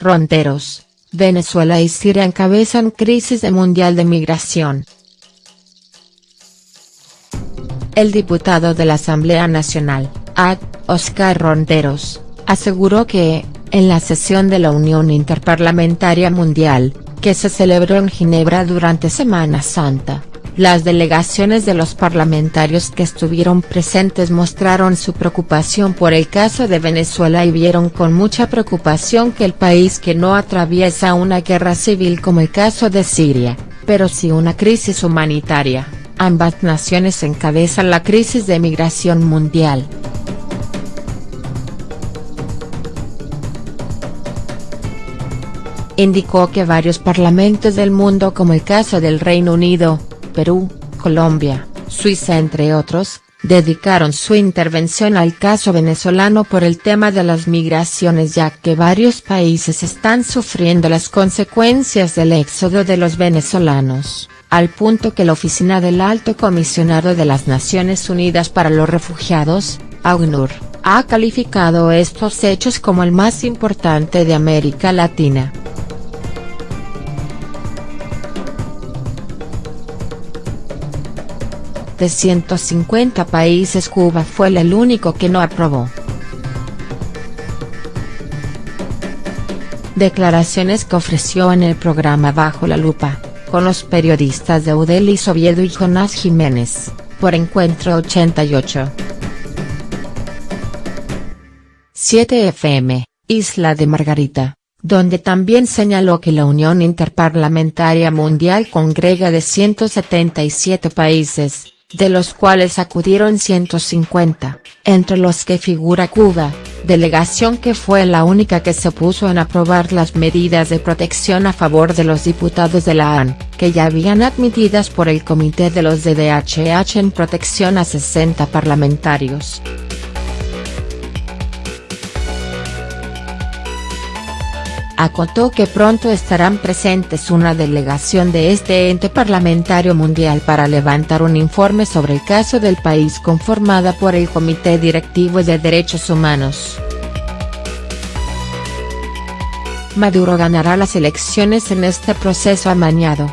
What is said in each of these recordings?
Ronteros, Venezuela y Siria encabezan crisis de mundial de migración. El diputado de la Asamblea Nacional, AD, Oscar Ronteros, aseguró que, en la sesión de la Unión Interparlamentaria Mundial, que se celebró en Ginebra durante Semana Santa, las delegaciones de los parlamentarios que estuvieron presentes mostraron su preocupación por el caso de Venezuela y vieron con mucha preocupación que el país que no atraviesa una guerra civil como el caso de Siria, pero sí una crisis humanitaria, ambas naciones encabezan la crisis de migración mundial. Indicó que varios parlamentos del mundo como el caso del Reino Unido, Perú, Colombia, Suiza entre otros, dedicaron su intervención al caso venezolano por el tema de las migraciones ya que varios países están sufriendo las consecuencias del éxodo de los venezolanos, al punto que la Oficina del Alto Comisionado de las Naciones Unidas para los Refugiados, AUNUR, ha calificado estos hechos como el más importante de América Latina. De 150 países Cuba fue el único que no aprobó. Declaraciones que ofreció en el programa Bajo la Lupa, con los periodistas de Udelis Oviedo y Jonás Jiménez, por Encuentro 88. 7 FM, Isla de Margarita, donde también señaló que la Unión Interparlamentaria Mundial congrega de 177 países, de los cuales acudieron 150, entre los que figura Cuba, delegación que fue la única que se opuso en aprobar las medidas de protección a favor de los diputados de la AN, que ya habían admitidas por el Comité de los DDHH en protección a 60 parlamentarios. Acotó que pronto estarán presentes una delegación de este ente parlamentario mundial para levantar un informe sobre el caso del país conformada por el Comité Directivo de Derechos Humanos. Maduro ganará las elecciones en este proceso amañado.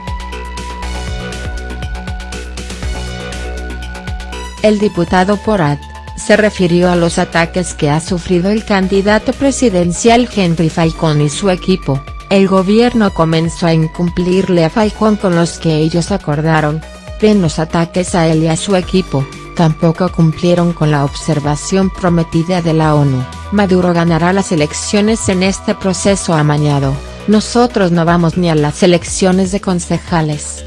El diputado Porat, se refirió a los ataques que ha sufrido el candidato presidencial Henry Falcón y su equipo, el gobierno comenzó a incumplirle a Falcón con los que ellos acordaron, ven los ataques a él y a su equipo, tampoco cumplieron con la observación prometida de la ONU, Maduro ganará las elecciones en este proceso amañado, nosotros no vamos ni a las elecciones de concejales.